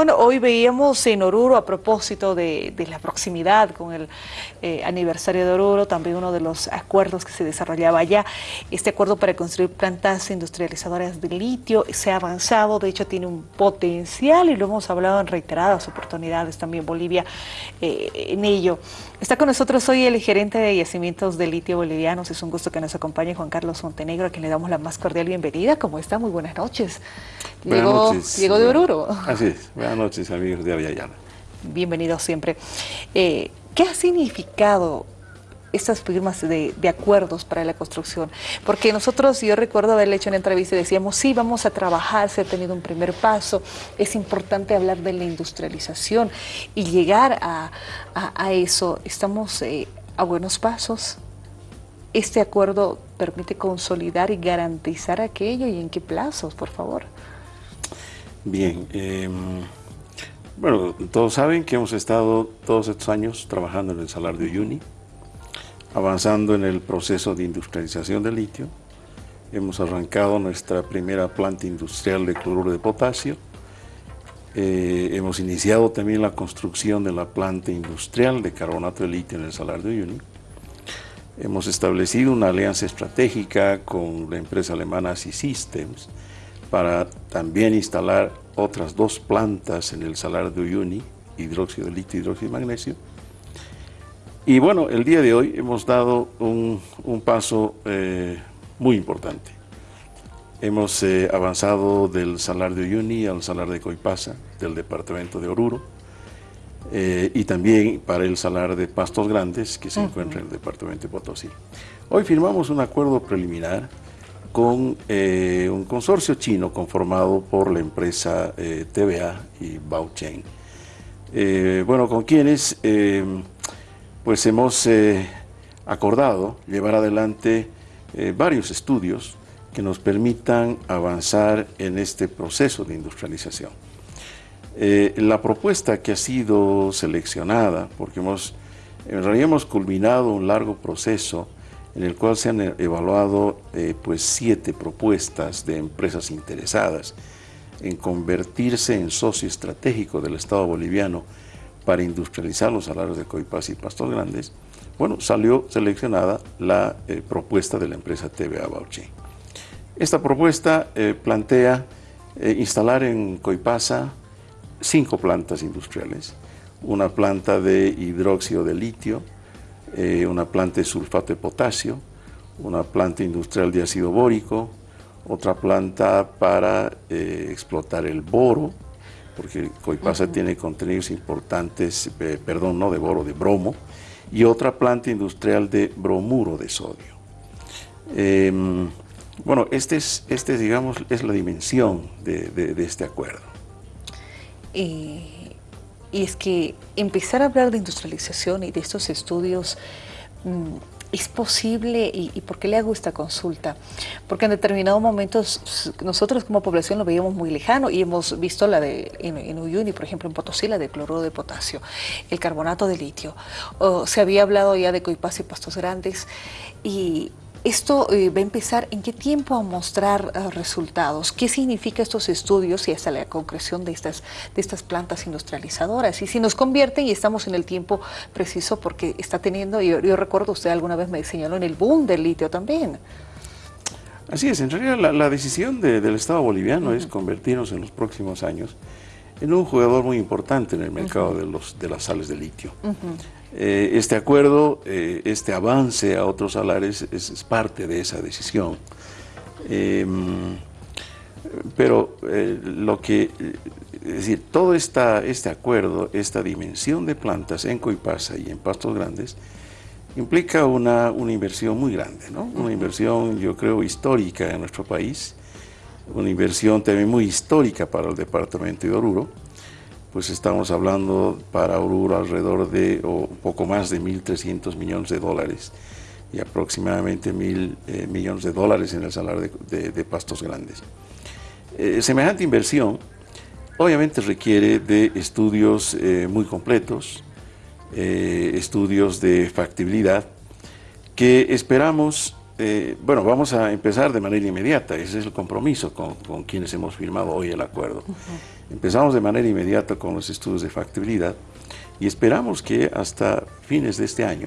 Bueno, hoy veíamos en Oruro, a propósito de, la proximidad con el eh, aniversario de Oruro, también uno de los acuerdos que se desarrollaba allá, este acuerdo para construir plantas industrializadoras de litio, se ha avanzado, de hecho tiene un potencial y lo hemos hablado en reiteradas oportunidades también Bolivia eh, en ello. Está con nosotros hoy el gerente de yacimientos de litio bolivianos, es un gusto que nos acompañe Juan Carlos Montenegro, a quien le damos la más cordial bienvenida. ¿Cómo está? Muy buenas noches. Buenas llegó, noches. Llegó de Oruro. Así es. Buenas noches, amigos de Aviala. Bienvenido siempre. Eh, ¿Qué ha significado estas firmas de, acuerdos para la construcción. Porque nosotros, yo recuerdo haberle hecho una entrevista y decíamos, sí, vamos a trabajar, se ha tenido un primer paso, es importante hablar de la industrialización y llegar a, eso. Estamos eh, a buenos pasos. ¿Este acuerdo permite consolidar y garantizar aquello y en qué plazos, por favor? Bien, em, bueno, todos saben que hemos estado todos estos años trabajando en el Salar de Uyuni, avanzando en el proceso de industrialización del litio. Hemos arrancado nuestra primera planta industrial de cloruro de potasio. Eh, hemos iniciado también la construcción de la planta industrial de carbonato de litio en el Salar de Uyuni. Hemos establecido una alianza estratégica con la empresa alemana C-Systems para también instalar otras dos plantas en el Salar de Uyuni, hidróxido de litio y hidróxido de magnesio, y bueno, el día de hoy hemos dado un, paso eh, muy importante. Hemos eh, avanzado del Salar de Uyuni al Salar de Coipasa, del departamento de Oruro, eh, y también para el Salar de Pastos Grandes, que se encuentra en el departamento de Potosí. Hoy firmamos un acuerdo preliminar con un consorcio chino conformado por la empresa TVA y Baocheng. bueno, con quienes pues hemos eh, acordado llevar adelante eh, varios estudios que nos permitan avanzar en este proceso de industrialización. Eh, la propuesta que ha sido seleccionada, porque hemos, en realidad hemos culminado un largo proceso en el cual se han evaluado pues siete propuestas de empresas interesadas en convertirse en socio estratégico del Estado boliviano para industrializar los salarios de Coipas y Pastos Grandes, bueno, salió seleccionada la eh, propuesta de la empresa TVA Bauchi. Esta propuesta eh, plantea eh, instalar en Coipasa cinco plantas industriales, una planta de hidróxido de litio, una planta de sulfato de potasio, una planta industrial de ácido bórico, otra planta para explotar el boro, porque Coipasa tiene contenidos importantes, eh, perdón, no de boro, de bromo, y otra planta industrial de bromuro de sodio. Em, bueno, este es, este, digamos, es la dimensión de, este acuerdo. Y es que empezar a hablar de industrialización y de estos estudios mm, ¿Es posible y, por qué le hago esta consulta? Porque en determinados momentos nosotros como población lo veíamos muy lejano y hemos visto la de en, Uyuni, por ejemplo en Potosí, la de cloruro de potasio, el carbonato de litio. se había hablado ya de coipas y pastos grandes y esto eh, va a empezar en qué tiempo a mostrar eh, resultados, qué significa estos estudios y hasta la concreción de estas, de estas plantas industrializadoras. Y si nos convierten y estamos en el tiempo preciso porque está teniendo, yo, yo recuerdo usted alguna vez me señaló en el boom del litio también. Así es, en realidad la, decisión del Estado boliviano es convertirnos en los próximos años en un jugador muy importante en el mercado de, los, de las sales de litio. Eh, este acuerdo, eh, este avance a otros salares es, parte de esa decisión. Em, pero eh, lo que, es decir, todo esta, este acuerdo, esta dimensión de plantas en Coipasa y en Pastos Grandes, implica una, una inversión muy grande, ¿no? Una inversión, yo creo, histórica en nuestro país, una inversión también muy histórica para el departamento de Oruro, pues estamos hablando para Oruro alrededor de un poco más de 1.300 millones de dólares y aproximadamente 1.000 eh, millones de dólares en el salario de, pastos grandes. Eh, semejante inversión obviamente requiere de estudios eh, muy completos, estudios de factibilidad que esperamos eh, bueno, vamos a empezar de manera inmediata, ese es el compromiso con, quienes hemos firmado hoy el acuerdo. Empezamos de manera inmediata con los estudios de factibilidad y esperamos que hasta fines de este año,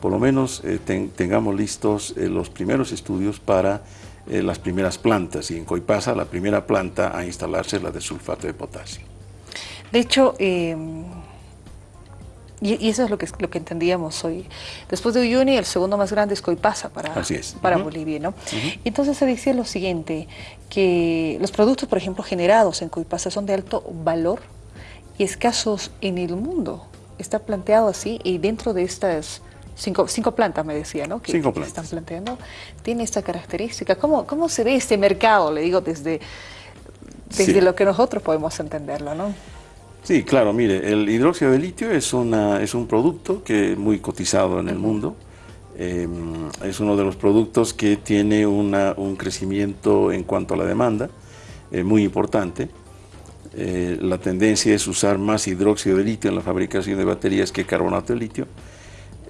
por lo menos eh, tengamos listos eh, los primeros estudios para las primeras plantas y en Coipasa la primera planta a instalarse es la de sulfato de potasio. De hecho, y, eso es lo que, lo que entendíamos hoy. Después de Uyuni, el segundo más grande es Coipasa para, para Bolivia. ¿no? Entonces se decía lo siguiente, que los productos, por ejemplo, generados en Coipasa son de alto valor y escasos en el mundo. Está planteado así y dentro de estas cinco, cinco plantas, me decía, ¿no? Que, cinco plantas. están planteando, tiene esta característica. ¿Cómo, ¿Cómo se ve este mercado, le digo, desde, desde lo que nosotros podemos entenderlo, ¿no? Sí, claro, mire, el hidróxido de litio es, una, es un producto que es muy cotizado en el mundo. Em, es uno de los productos que tiene un crecimiento en cuanto a la demanda eh, muy importante. Eh, la tendencia es usar más hidróxido de litio en la fabricación de baterías que carbonato de litio.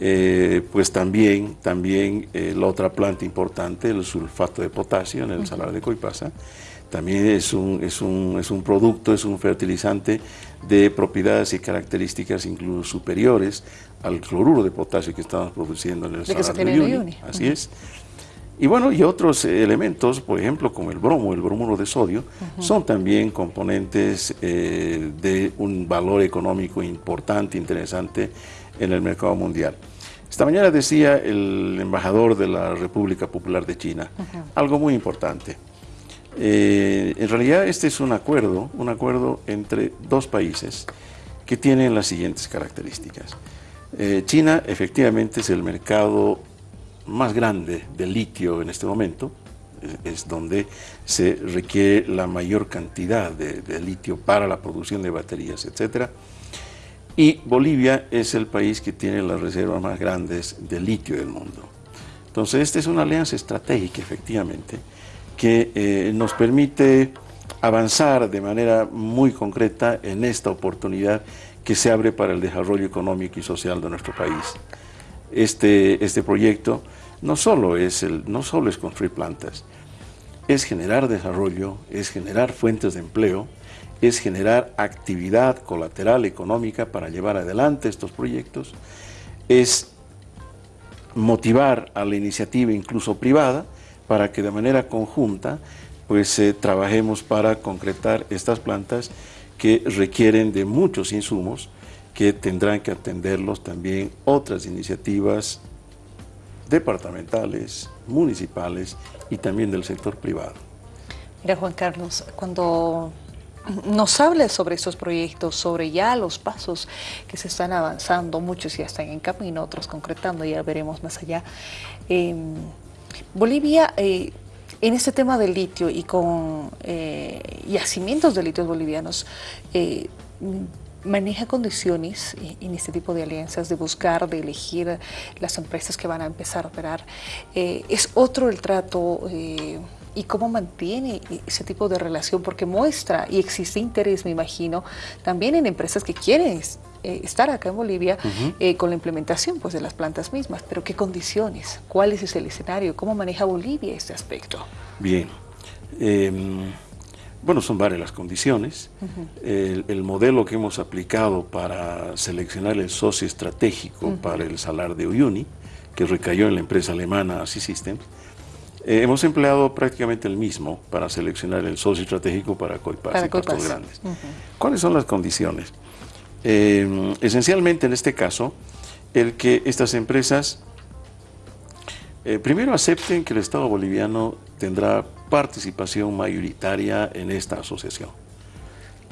Eh, pues también, también la otra planta importante, el sulfato de potasio en el salar de Coipasa, también es un, es, un, es un producto, es un fertilizante de propiedades y características incluso superiores al cloruro de potasio que estamos produciendo en el salar de Uyuni. Así es. Y bueno, y otros elementos, por ejemplo, como el bromo, el bromuro de sodio, son también componentes eh, de un valor económico importante, interesante en el mercado mundial. Esta mañana decía el embajador de la República Popular de China, algo muy importante. Eh, en realidad este es un acuerdo, un acuerdo entre dos países que tienen las siguientes características. Eh, China efectivamente es el mercado más grande de litio en este momento, es, donde se requiere la mayor cantidad de, litio para la producción de baterías, etc. Y Bolivia es el país que tiene las reservas más grandes de litio del mundo. Entonces esta es una alianza estratégica efectivamente, que eh, nos permite avanzar de manera muy concreta en esta oportunidad que se abre para el desarrollo económico y social de nuestro país. Este, este proyecto no solo, es el, no solo es construir plantas, es generar desarrollo, es generar fuentes de empleo, es generar actividad colateral económica para llevar adelante estos proyectos, es motivar a la iniciativa incluso privada para que de manera conjunta pues eh, trabajemos para concretar estas plantas que requieren de muchos insumos que tendrán que atenderlos también otras iniciativas departamentales, municipales y también del sector privado. Mira Juan Carlos, cuando nos habla sobre estos proyectos, sobre ya los pasos que se están avanzando, muchos ya están en camino, otros concretando, ya veremos más allá. Em, Bolivia, eh, en este tema del litio y con eh, yacimientos de litios bolivianos, eh, maneja condiciones en este tipo de alianzas de buscar, de elegir las empresas que van a empezar a operar. es otro el trato y cómo mantiene ese tipo de relación, porque muestra y existe interés, me imagino, también en empresas que quieren eh, estar acá en Bolivia eh, con la implementación pues, de las plantas mismas, pero ¿qué condiciones? ¿Cuál es el escenario? ¿Cómo maneja Bolivia este aspecto? Bien, em, bueno, son varias las condiciones. el, modelo que hemos aplicado para seleccionar el socio estratégico para el salar de Uyuni, que recayó en la empresa alemana Systems, eh, hemos empleado prácticamente el mismo para seleccionar el socio estratégico para Coipas y Grandes. ¿Cuáles son las condiciones? Eh, esencialmente en este caso, el que estas empresas eh, primero acepten que el Estado boliviano tendrá participación mayoritaria en esta asociación.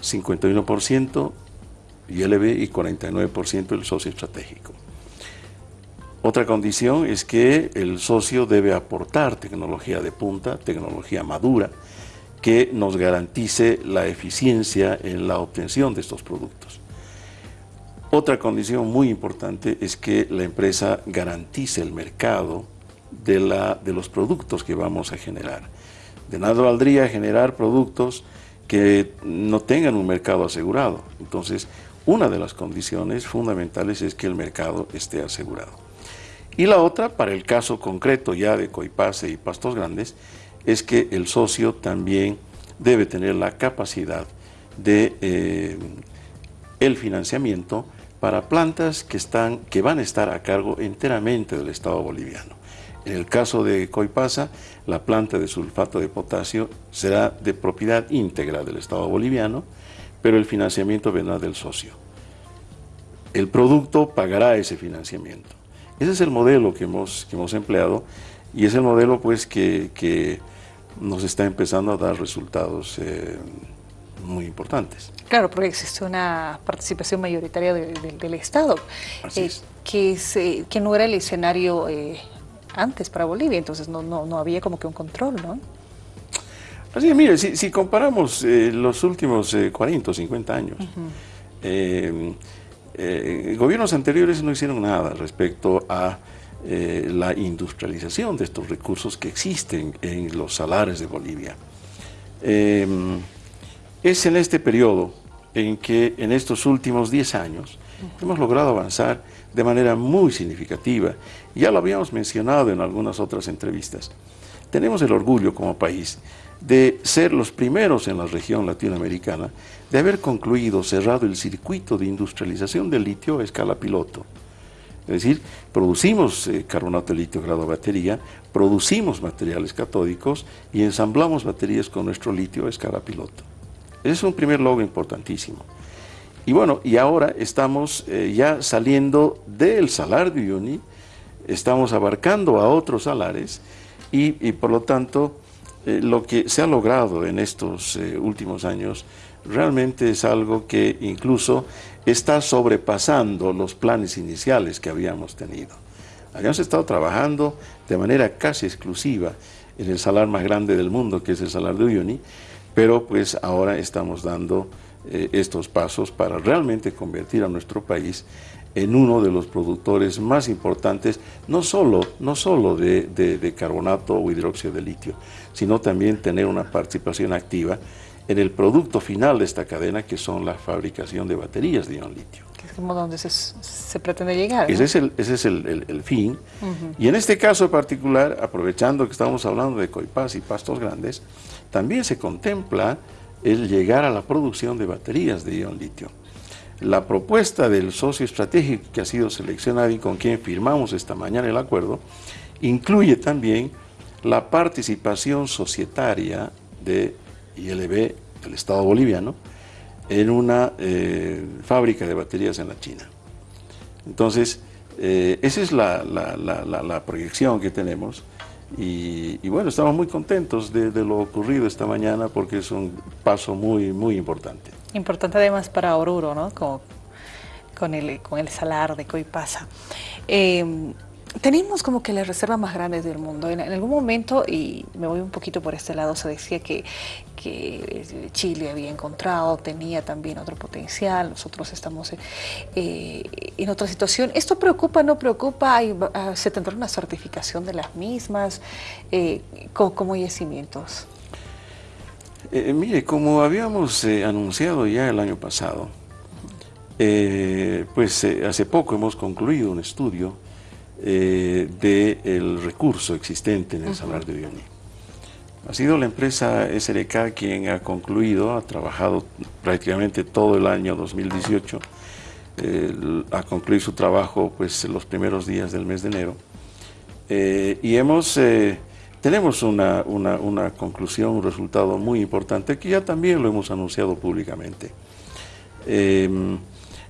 51% ILB y 49% el socio estratégico. Otra condición es que el socio debe aportar tecnología de punta, tecnología madura, que nos garantice la eficiencia en la obtención de estos productos. Otra condición muy importante es que la empresa garantice el mercado de, la, de los productos que vamos a generar. De nada valdría generar productos que no tengan un mercado asegurado. Entonces, una de las condiciones fundamentales es que el mercado esté asegurado. Y la otra, para el caso concreto ya de Coipase y Pastos Grandes, es que el socio también debe tener la capacidad de eh, el financiamiento para plantas que, están, que van a estar a cargo enteramente del Estado boliviano. En el caso de Coipasa, la planta de sulfato de potasio será de propiedad íntegra del Estado boliviano, pero el financiamiento vendrá del socio. El producto pagará ese financiamiento. Ese es el modelo que hemos, hemos empleado y es el modelo pues que, nos está empezando a dar resultados eh, muy importantes. Claro, porque existe una participación mayoritaria del Estado, eh, Que, eh, que no era el escenario antes para Bolivia, entonces no, no, no había como que un control, ¿no? Así es, mire, si, comparamos los últimos 40 o 50 años, gobiernos anteriores no hicieron nada respecto a eh, la industrialización de estos recursos que existen en los salares de Bolivia. Em, es en este periodo en que en estos últimos 10 años hemos logrado avanzar de manera muy significativa. Ya lo habíamos mencionado en algunas otras entrevistas. Tenemos el orgullo como país de ser los primeros en la región latinoamericana de haber concluido, cerrado el circuito de industrialización del litio a escala piloto. Es decir, producimos eh, carbonato de litio grado batería, producimos materiales catódicos y ensamblamos baterías con nuestro litio a escala piloto. Es un primer logro importantísimo. Y bueno, y ahora estamos eh, ya saliendo del salar de Uyuni, estamos abarcando a otros salares y, por lo tanto eh, lo que se ha logrado en estos últimos años realmente es algo que incluso está sobrepasando los planes iniciales que habíamos tenido. Habíamos estado trabajando de manera casi exclusiva en el salar más grande del mundo, que es el salar de Uyuni, pero pues ahora estamos dando eh, estos pasos para realmente convertir a nuestro país en uno de los productores más importantes, no solo, no solo de, de carbonato o hidróxido de litio, sino también tener una participación activa en el producto final de esta cadena, que son la fabricación de baterías de ion litio. Que es como donde se, pretende llegar. Ese es el, ese es el, fin. Y en este caso particular, aprovechando que estamos hablando de Coipaz y Pastos Grandes, también se contempla el llegar a la producción de baterías de ion litio. La propuesta del socio estratégico que ha sido seleccionado y con quien firmamos esta mañana el acuerdo, incluye también la participación societaria de ILB del Estado boliviano en una eh, fábrica de baterías en la China. Entonces, eh, esa es la, proyección que tenemos y, bueno, estamos muy contentos de, lo ocurrido esta mañana porque es un paso muy, muy importante. Importante además para Oruro, ¿no? con, el, con el salar de Coipasa. Tenemos como que las reservas más grandes del mundo. En, algún momento, y me voy un poquito por este lado, se decía que, Chile había encontrado, tenía también otro potencial, nosotros estamos eh, en otra situación. ¿Esto preocupa, no preocupa? Ah, ¿Se tendrá una certificación de las mismas eh, como, yacimientos? Eh, mire, como habíamos anunciado ya el año pasado, pues hace poco hemos concluido un estudio eh, del recurso existente en el Salar de Uyuni. Ha sido la empresa SRK quien ha concluido, ha trabajado prácticamente todo el año 2018, ha concluido su trabajo pues los primeros días del mes de enero eh, y hemos, eh, tenemos una, una, una, conclusión, un resultado muy importante que ya también lo hemos anunciado públicamente.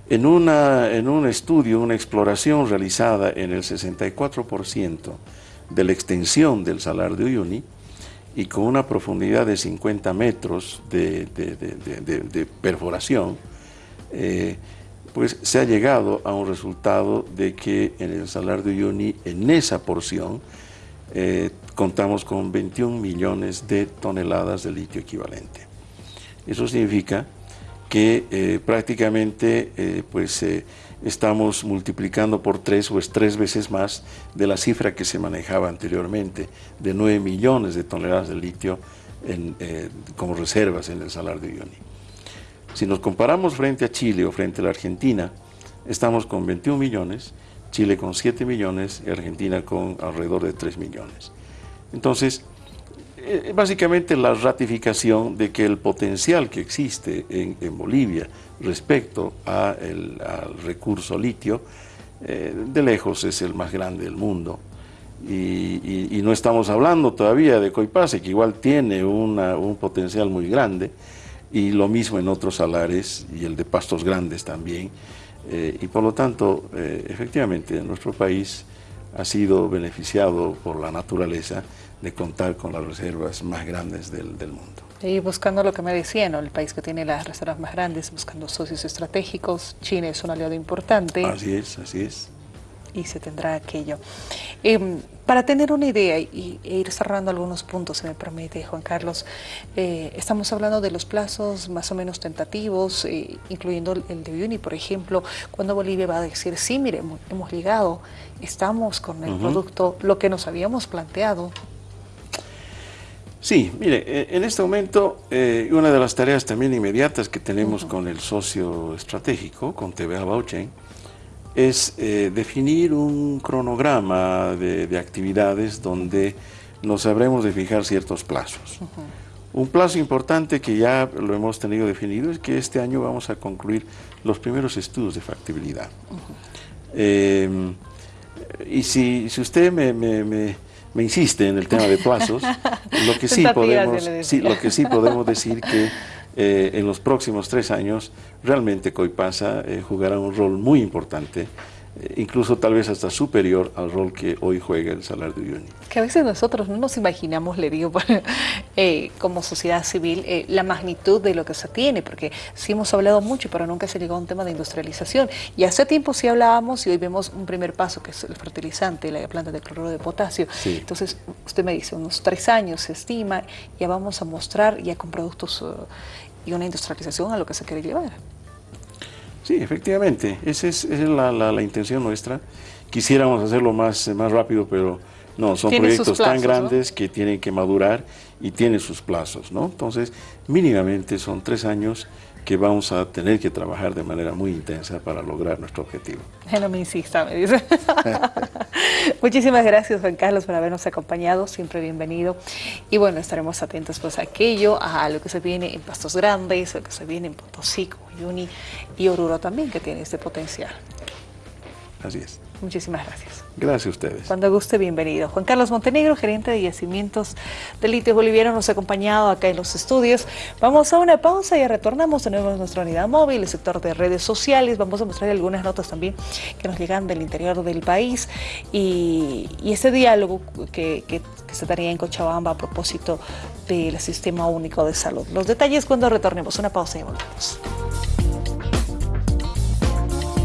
En, una, en un estudio, una exploración realizada en el 64% de la extensión del Salar de Uyuni y con una profundidad de 50 metros de, perforación, eh, pues se ha llegado a un resultado de que en el Salar de Uyuni, en esa porción, eh, contamos con 21 millones de toneladas de litio equivalente. Eso significa que eh, prácticamente eh, pues, eh, estamos multiplicando por tres o es tres veces más de la cifra que se manejaba anteriormente, de 9 millones de toneladas de litio como reservas en el Salar de Uyuni. Si nos comparamos frente a Chile o frente a la Argentina, estamos con 21 millones, Chile con 7 millones y Argentina con alrededor de 3 millones. Entonces, eh, básicamente la ratificación de que el potencial que existe en, Bolivia respecto al recurso litio, eh, de lejos es el más grande del mundo. Y, no estamos hablando todavía de Coipase, que igual tiene un potencial muy grande, y lo mismo en otros salares y el de pastos grandes también. Eh, y por lo tanto, efectivamente, nuestro país ha sido beneficiado por la naturaleza de contar con las reservas más grandes del, mundo. Y buscando lo que me decían, el país que tiene las reservas más grandes, buscando socios estratégicos, China es un aliado importante. Así es, así es. Y se tendrá aquello. Em, para tener una idea y, e ir cerrando algunos puntos, si me permite, Juan Carlos, eh, estamos hablando de los plazos más o menos tentativos, eh, incluyendo el de Uni, por ejemplo, cuando Bolivia va a decir, sí, mire, hemos llegado, estamos con el producto, lo que nos habíamos planteado, Sí, mire, eh, en este momento eh, una de las tareas también inmediatas que tenemos con el socio estratégico, con TVA Bauchen, es eh, definir un cronograma de, actividades donde nos sabremos de fijar ciertos plazos. Un plazo importante que ya lo hemos tenido definido es que este año vamos a concluir los primeros estudios de factibilidad. y si, usted me me insiste en el tema de plazos, lo que sí podemos, lo que sí podemos decir que eh, en los próximos tres años realmente Coipasa eh, jugará un rol muy importante incluso tal vez hasta superior al rol que hoy juega el salario de Uyuni. Que a veces nosotros no nos imaginamos, le digo, eh, como sociedad civil, eh, la magnitud de lo que se tiene, porque sí hemos hablado mucho, pero nunca se llegó a un tema de industrialización. Y hace tiempo sí hablábamos y hoy vemos un primer paso, que es el fertilizante, la planta de cloruro de potasio. Entonces, usted me dice, unos tres años se estima, ya vamos a mostrar ya con productos y una industrialización a lo que se quiere llevar. Sí, efectivamente, esa es, la, intención nuestra. Quisiéramos hacerlo más, más rápido, pero no, son proyectos tan grandes que tienen que madurar y tienen sus plazos, ¿no? Entonces, mínimamente son tres años que vamos a tener que trabajar de manera muy intensa para lograr nuestro objetivo. No me insista, me dice. Muchísimas gracias, Juan Carlos, por habernos acompañado, siempre bienvenido. Y bueno, estaremos atentos pues a aquello, a lo que se viene en Pastos Grandes, lo que se viene en Potosí, Yuni y Oruro también, que tiene este potencial. Así es. Muchísimas gracias. Gracias a ustedes. Cuando guste, bienvenido. Juan Carlos Montenegro, gerente de yacimientos de litio boliviano, nos ha acompañado acá en los estudios. Vamos a una pausa y retornamos de nuevo a nuestra unidad móvil, el sector de redes sociales. Vamos a mostrar algunas notas también que nos llegan del interior del país y, ese diálogo que, que se daría en Cochabamba a propósito del Sistema Único de Salud. Los detalles cuando retornemos. Una pausa y volvemos.